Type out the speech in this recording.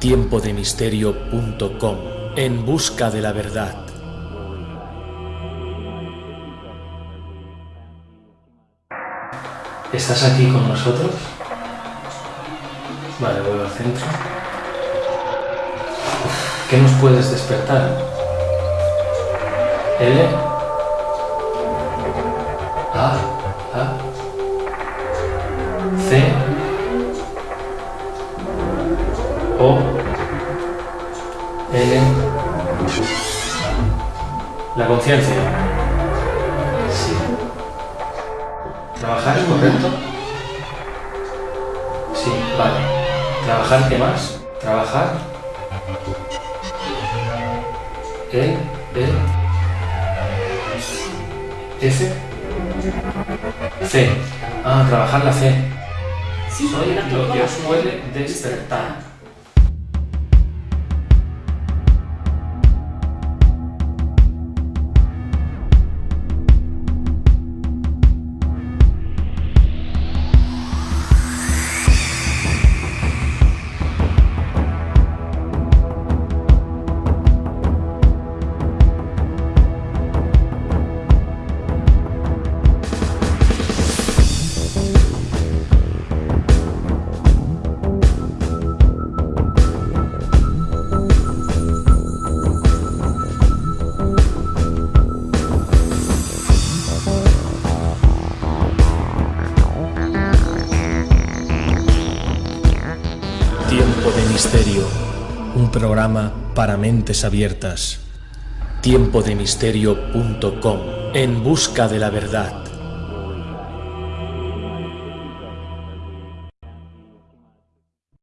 tiempodemisterio.com En busca de la verdad. ¿Estás aquí con nosotros? Vale, vuelvo al centro. ¿Qué nos puedes despertar? L. A. A. C. O. L. La conciencia. Sí. ¿Trabajar es correcto? Sí, vale. ¿Trabajar qué más? ¿Trabajar? E, E, F, C. Ah, trabajar la C. Soy lo que os puede despertar. Tiempo de Misterio, un programa para mentes abiertas. Tiempodemisterio.com En busca de la verdad.